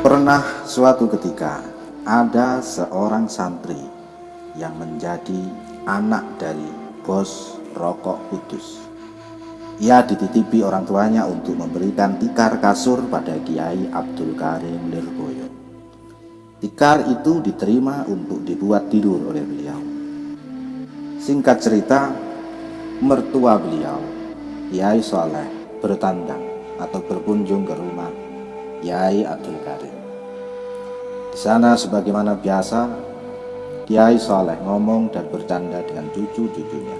Pernah suatu ketika ada seorang santri yang menjadi anak dari bos rokok kudus. Ia dititipi orang tuanya untuk memberikan tikar kasur pada Kiai Abdul Karim Lirboyo. Tikar itu diterima untuk dibuat tidur oleh beliau. Singkat cerita, mertua beliau, Kiai Soleh, bertandang atau berkunjung ke rumah Kiai Abdul Karim. Di sana sebagaimana biasa, Kiai Saleh ngomong dan bercanda dengan cucu-cucunya.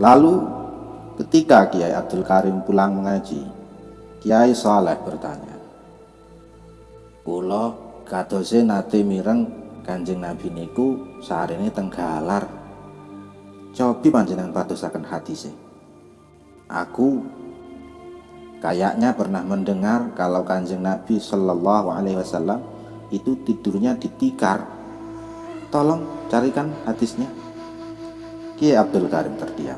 Lalu ketika Kiai Abdul Karim pulang mengaji, Kiai Saleh bertanya, Kulo katose nate mireng Kanjeng Nabi niku ini tenggalar. Cobi panjenengan hati sih. Aku Kayaknya pernah mendengar kalau kanjeng Nabi Shallallahu Alaihi Wasallam itu tidurnya di tikar. Tolong carikan hadisnya. Kiai Abdul Karim terdiam.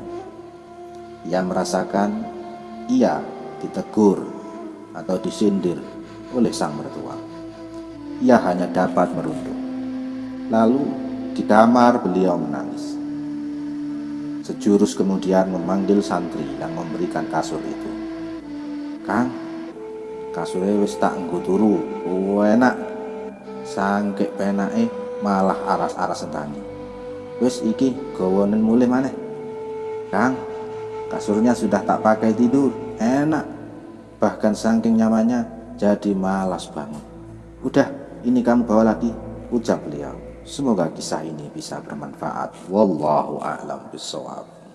Ia merasakan ia ditegur atau disindir oleh sang mertua. Ia hanya dapat merunduk. Lalu di kamar beliau menangis. Sejurus kemudian memanggil santri yang memberikan kasur itu. Kang kasure wis tak nggo turu. Enak. Sangke penake malah aras-aras sentani wis iki gawanen mulih maneh. Kang kasurnya sudah tak pakai tidur. Enak. Bahkan saking nyamannya jadi malas banget udah ini kamu bawa lagi. Ucap beliau. Semoga kisah ini bisa bermanfaat. Wallahu a'lam bishawab